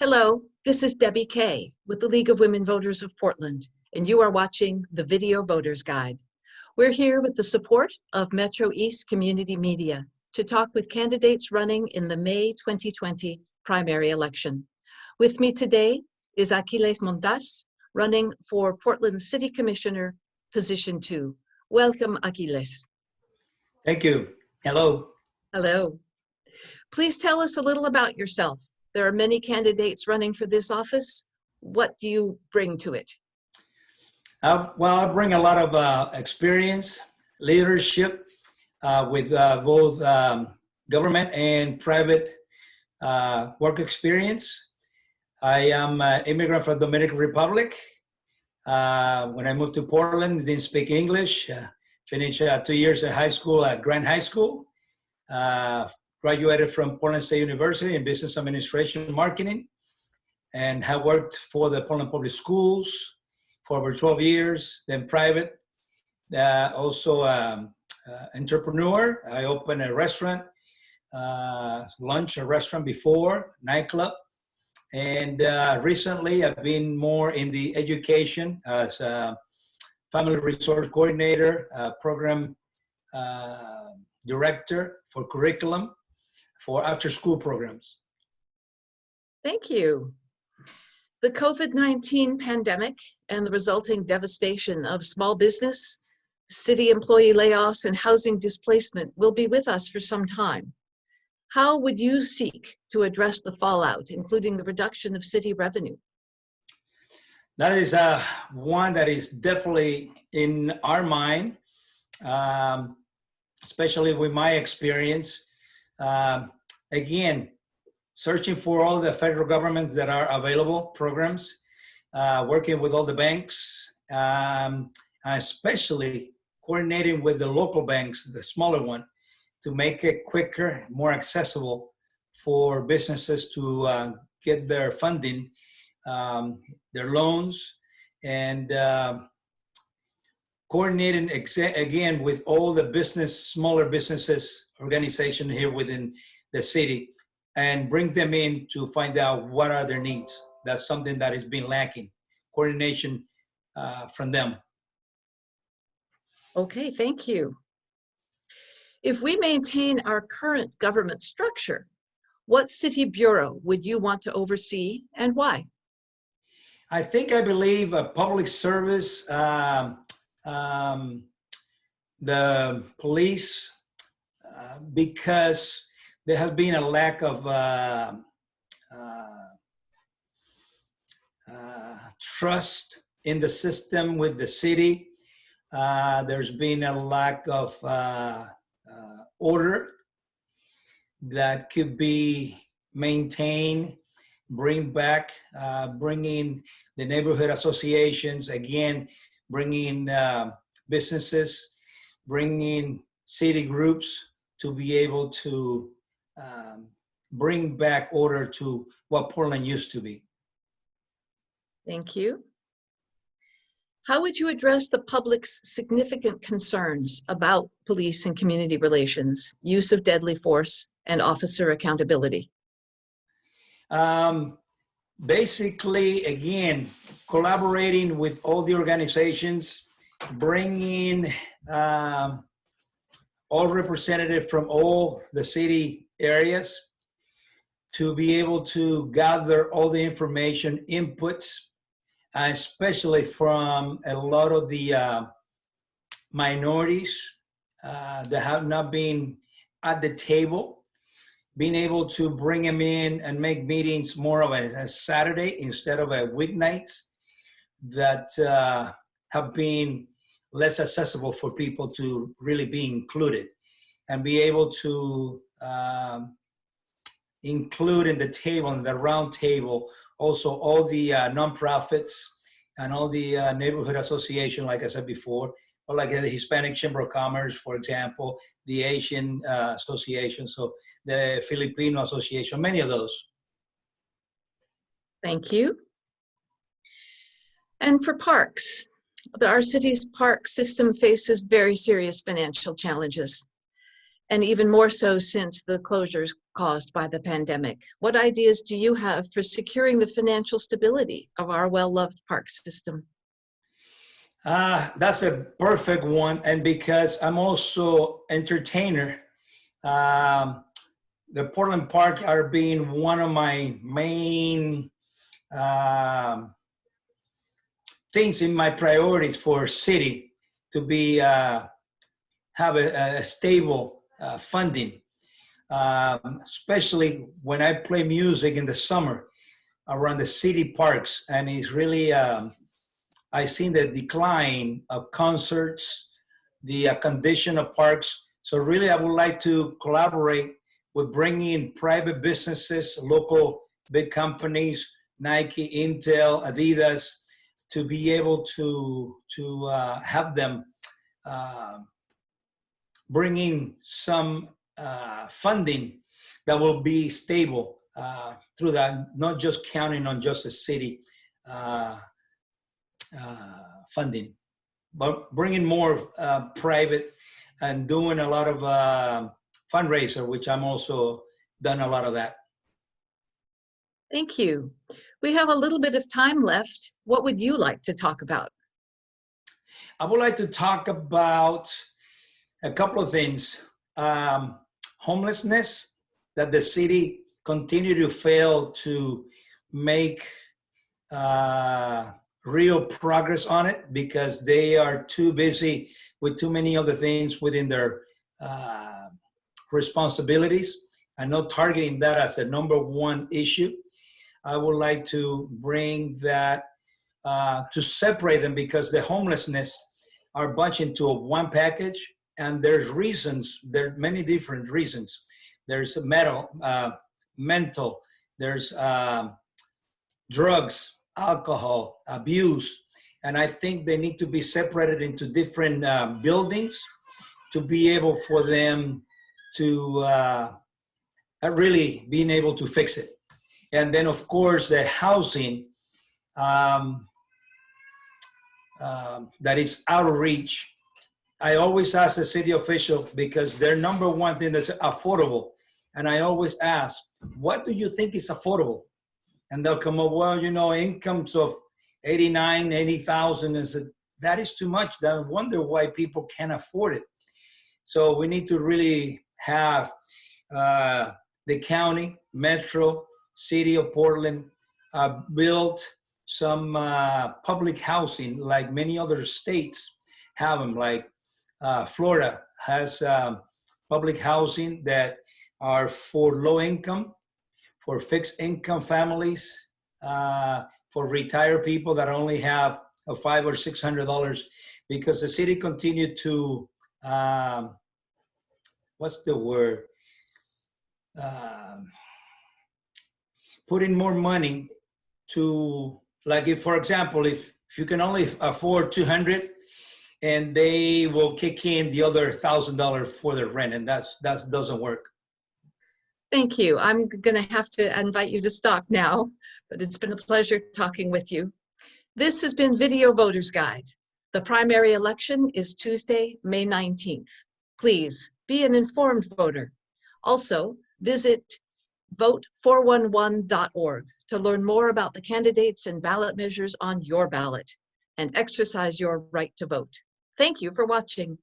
Hello, this is Debbie Kay with the League of Women Voters of Portland, and you are watching the Video Voters Guide. We're here with the support of Metro East Community Media to talk with candidates running in the May 2020 primary election. With me today is Aquiles Montas, running for Portland City Commissioner, position two. Welcome, Aquiles. Thank you. Hello. Hello. Please tell us a little about yourself. There are many candidates running for this office. What do you bring to it? Uh, well, I bring a lot of uh, experience, leadership uh, with uh, both um, government and private uh, work experience. I am an immigrant from Dominican Republic. Uh, when I moved to Portland, didn't speak English. finished two years at high school at Grant High School graduated from Portland State University in Business Administration and Marketing and have worked for the Portland Public Schools for over 12 years, then private, uh, also um, uh, entrepreneur. I opened a restaurant, uh, lunch, a restaurant before, nightclub. And uh, recently I've been more in the education as a family resource coordinator, program uh, director for curriculum for after school programs. Thank you. The COVID-19 pandemic and the resulting devastation of small business, city employee layoffs, and housing displacement will be with us for some time. How would you seek to address the fallout, including the reduction of city revenue? That is uh, one that is definitely in our mind, um, especially with my experience. Um, again, searching for all the federal governments that are available programs, uh, working with all the banks, um, especially coordinating with the local banks, the smaller one, to make it quicker, more accessible for businesses to uh, get their funding, um, their loans, and uh, coordinating again with all the business, smaller businesses organization here within the city and bring them in to find out what are their needs. That's something that has been lacking, coordination uh, from them. Okay, thank you. If we maintain our current government structure, what city bureau would you want to oversee and why? I think I believe a public service, um, um, the police, because there has been a lack of uh, uh, uh, trust in the system with the city. Uh, there's been a lack of order that could be maintained bring back, uh, bringing the neighborhood associations, again, bringing uh, businesses, bringing city groups to be able to um, bring back order to what Portland used to be. Thank you. How would you address the public's significant concerns about police and community relations, use of deadly force, and officer accountability? Um, basically, again, collaborating with all the organizations, bringing um, all representative from all the city areas to be able to gather all the information, inputs, especially from a lot of the uh, minorities uh, that have not been at the table, being able to bring them in and make meetings more of a, a Saturday instead of a weeknights that uh, have been less accessible for people to really be included and be able to um, include in the table, in the round table, also all the uh, nonprofits and all the uh, neighborhood association, like I said before, or like the Hispanic Chamber of Commerce, for example, the Asian uh, Association, so the Filipino Association, many of those. Thank you. And for parks, our city's park system faces very serious financial challenges. and even more so since the closures caused by the pandemic. What ideas do you have for securing the financial stability of our well-loved park system? Uh, that's a perfect one. And because I'm also entertainer, um, the Portland Park are being one of my main um, things in my priorities for city to be uh, have a, a stable uh, funding, um, especially when I play music in the summer around the city parks, and it's really um, I seen the decline of concerts, the uh, condition of parks. So really, I would like to collaborate with bringing in private businesses, local big companies, Nike, Intel, Adidas, to be able to to uh, have them uh, bring in some uh, funding that will be stable uh, through that, not just counting on just a city uh, uh, funding, but bringing more private and doing a lot of fundraiser, which I'm also done a lot of that. Thank you. We have a little bit of time left. What would you like to talk about? I would like to talk about a couple of things. Um, homelessness, that the city continue to fail to make uh, real progress on it because they are too busy with too many other things within their uh, responsibilities. I'm not targeting that as a number one issue. I would like to bring that uh, to separate them because the homelessness are bunched into a one package and there's reasons, there are many different reasons. There's metal, uh, mental, there's um, drugs, alcohol, abuse, and I think they need to be separated into different um, buildings to be able for them to uh, really being able to fix it. And then of course the housing um, um, that is out of reach. I always ask the city official because their number one thing is affordable. And I always ask, what do you think is affordable? And they'll come up, well, you know, incomes of 89, 80,000 is that is too much. I wonder why people can't afford it. So we need to really have uh, the county, metro, city of Portland uh, build some uh, public housing like many other states have them, like uh, Florida has um, public housing that are for low income, for fixed income families, uh, for retired people that only have a five or six hundred dollars, because the city continued to um, what's the word? Um, put in more money to like if for example if if you can only afford 200 and they will kick in the other thousand dollars for their rent and that's that doesn't work Thank you. I'm going to have to invite you to stop now, but it's been a pleasure talking with you. This has been Video Voters Guide. The primary election is Tuesday, May 19th. Please be an informed voter. Also, visit vote411.org to learn more about the candidates and ballot measures on your ballot and exercise your right to vote. Thank you for watching.